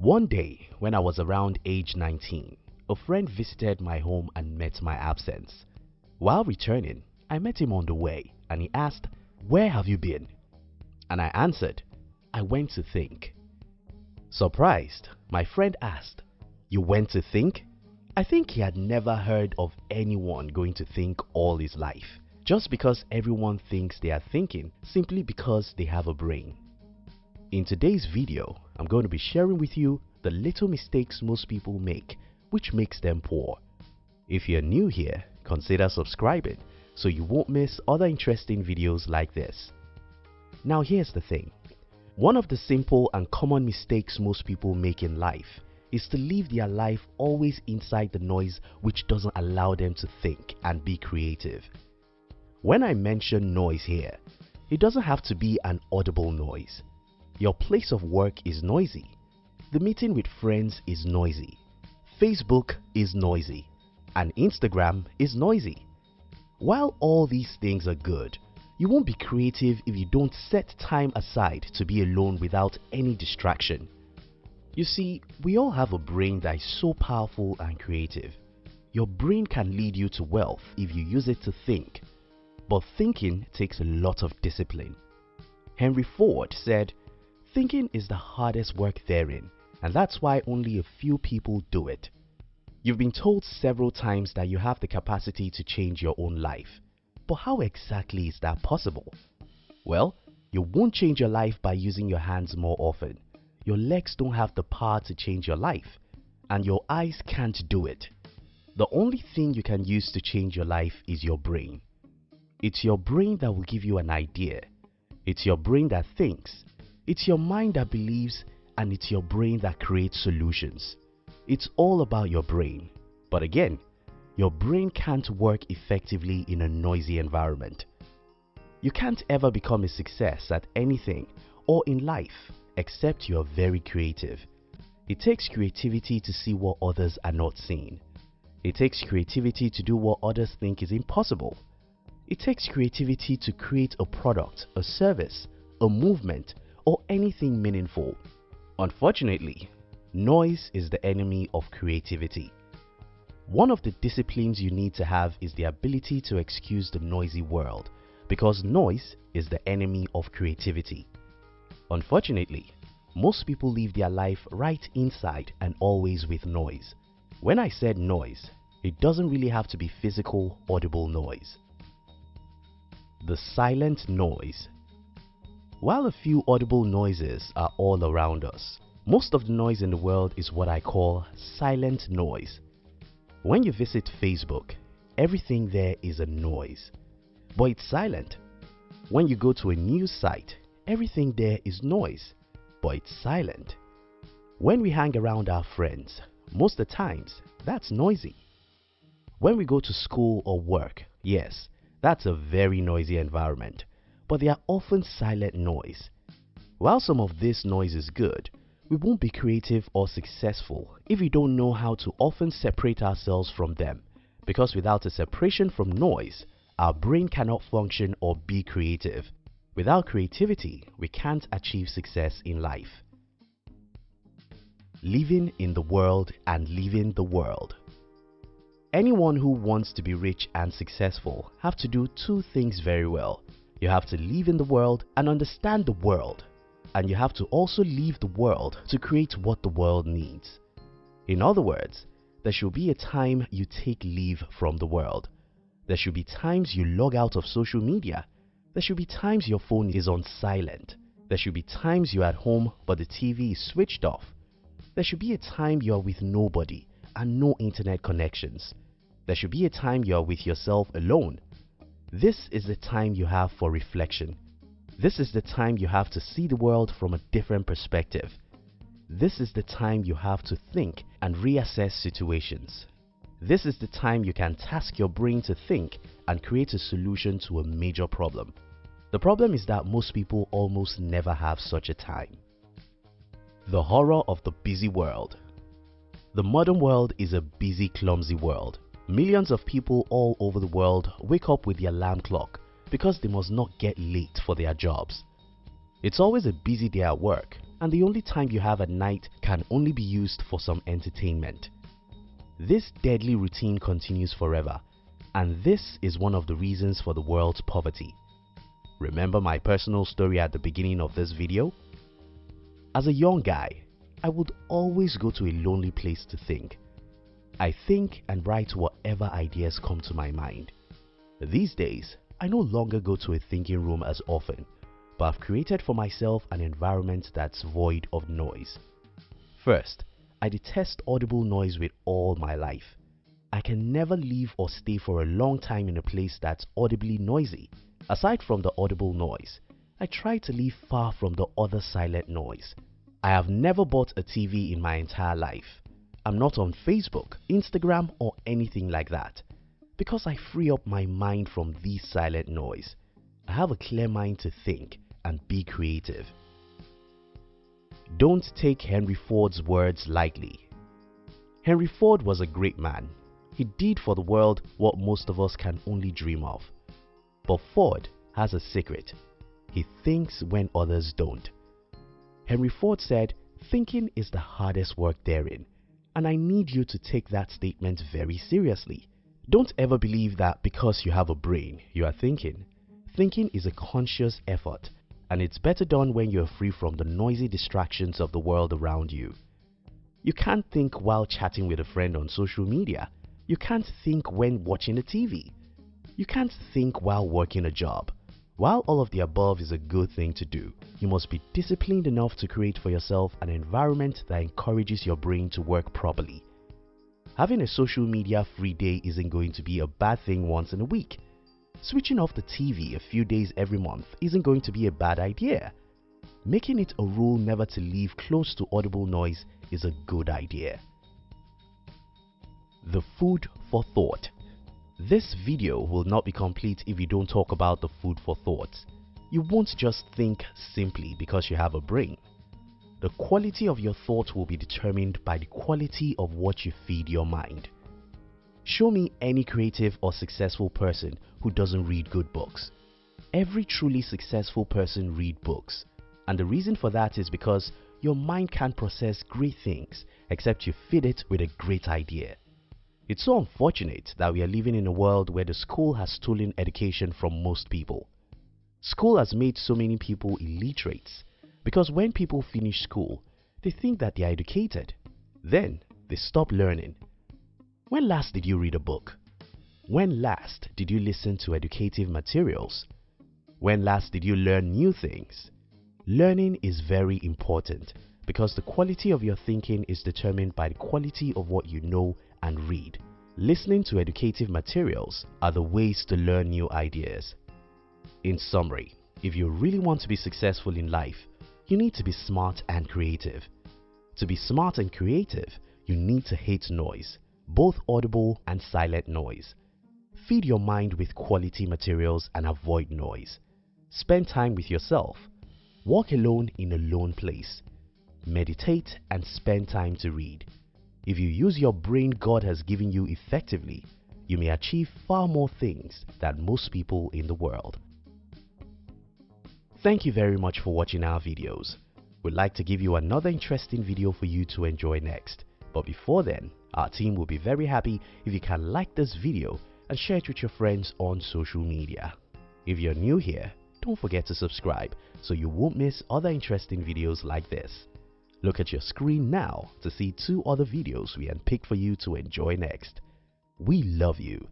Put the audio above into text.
One day when I was around age 19, a friend visited my home and met my absence. While returning, I met him on the way and he asked, Where have you been? And I answered, I went to think. Surprised, my friend asked, You went to think? I think he had never heard of anyone going to think all his life, just because everyone thinks they are thinking simply because they have a brain. In today's video, I'm going to be sharing with you the little mistakes most people make which makes them poor. If you're new here, consider subscribing so you won't miss other interesting videos like this. Now here's the thing. One of the simple and common mistakes most people make in life is to live their life always inside the noise which doesn't allow them to think and be creative. When I mention noise here, it doesn't have to be an audible noise. Your place of work is noisy. The meeting with friends is noisy. Facebook is noisy. And Instagram is noisy. While all these things are good, you won't be creative if you don't set time aside to be alone without any distraction. You see, we all have a brain that is so powerful and creative. Your brain can lead you to wealth if you use it to think. But thinking takes a lot of discipline. Henry Ford said, Thinking is the hardest work therein, and that's why only a few people do it. You've been told several times that you have the capacity to change your own life. But how exactly is that possible? Well, you won't change your life by using your hands more often. Your legs don't have the power to change your life. And your eyes can't do it. The only thing you can use to change your life is your brain. It's your brain that will give you an idea. It's your brain that thinks. It's your mind that believes and it's your brain that creates solutions. It's all about your brain. But again, your brain can't work effectively in a noisy environment. You can't ever become a success at anything or in life except you are very creative. It takes creativity to see what others are not seeing. It takes creativity to do what others think is impossible. It takes creativity to create a product, a service, a movement, or anything meaningful. Unfortunately, noise is the enemy of creativity. One of the disciplines you need to have is the ability to excuse the noisy world because noise is the enemy of creativity. Unfortunately, most people live their life right inside and always with noise. When I said noise, it doesn't really have to be physical, audible noise. The silent noise. While a few audible noises are all around us, most of the noise in the world is what I call silent noise. When you visit Facebook, everything there is a noise, but it's silent. When you go to a news site, everything there is noise, but it's silent. When we hang around our friends, most of the times, that's noisy. When we go to school or work, yes, that's a very noisy environment, but they are often silent noise. While some of this noise is good, we won't be creative or successful if we don't know how to often separate ourselves from them because without a separation from noise, our brain cannot function or be creative. Without creativity, we can't achieve success in life. Living in the world and leaving the world. Anyone who wants to be rich and successful have to do two things very well. You have to live in the world and understand the world and you have to also leave the world to create what the world needs. In other words, there should be a time you take leave from the world. There should be times you log out of social media. There should be times your phone is on silent. There should be times you're at home but the TV is switched off. There should be a time you are with nobody and no internet connections. There should be a time you are with yourself alone. This is the time you have for reflection this is the time you have to see the world from a different perspective. This is the time you have to think and reassess situations. This is the time you can task your brain to think and create a solution to a major problem. The problem is that most people almost never have such a time. The horror of the busy world. The modern world is a busy, clumsy world. Millions of people all over the world wake up with the alarm clock because they must not get late for their jobs. It's always a busy day at work, and the only time you have at night can only be used for some entertainment. This deadly routine continues forever and this is one of the reasons for the world's poverty. Remember my personal story at the beginning of this video? As a young guy, I would always go to a lonely place to think. I think and write whatever ideas come to my mind. These days, I no longer go to a thinking room as often, but I've created for myself an environment that's void of noise. First, I detest audible noise with all my life. I can never leave or stay for a long time in a place that's audibly noisy. Aside from the audible noise, I try to live far from the other silent noise. I have never bought a TV in my entire life. I'm not on Facebook, Instagram or anything like that because I free up my mind from this silent noise. I have a clear mind to think and be creative. Don't take Henry Ford's words lightly. Henry Ford was a great man. He did for the world what most of us can only dream of. But Ford has a secret. He thinks when others don't. Henry Ford said, thinking is the hardest work therein. And I need you to take that statement very seriously. Don't ever believe that because you have a brain, you are thinking. Thinking is a conscious effort and it's better done when you're free from the noisy distractions of the world around you. You can't think while chatting with a friend on social media. You can't think when watching the TV. You can't think while working a job. While all of the above is a good thing to do, you must be disciplined enough to create for yourself an environment that encourages your brain to work properly. Having a social media free day isn't going to be a bad thing once in a week. Switching off the TV a few days every month isn't going to be a bad idea. Making it a rule never to leave close to audible noise is a good idea. The food for thought this video will not be complete if you don't talk about the food for thought. You won't just think simply because you have a brain. The quality of your thought will be determined by the quality of what you feed your mind. Show me any creative or successful person who doesn't read good books. Every truly successful person read books. And the reason for that is because your mind can't process great things except you feed it with a great idea. It's so unfortunate that we are living in a world where the school has stolen education from most people. School has made so many people illiterates because when people finish school, they think that they are educated. Then they stop learning. When last did you read a book? When last did you listen to educative materials? When last did you learn new things? Learning is very important because the quality of your thinking is determined by the quality of what you know and read. Listening to educative materials are the ways to learn new ideas. In summary, if you really want to be successful in life, you need to be smart and creative. To be smart and creative, you need to hate noise, both audible and silent noise. Feed your mind with quality materials and avoid noise. Spend time with yourself. Walk alone in a lone place. Meditate and spend time to read. If you use your brain God has given you effectively, you may achieve far more things than most people in the world. Thank you very much for watching our videos. We'd like to give you another interesting video for you to enjoy next. But before then, our team will be very happy if you can like this video and share it with your friends on social media. If you're new here, don't forget to subscribe so you won't miss other interesting videos like this. Look at your screen now to see two other videos we unpicked for you to enjoy next. We love you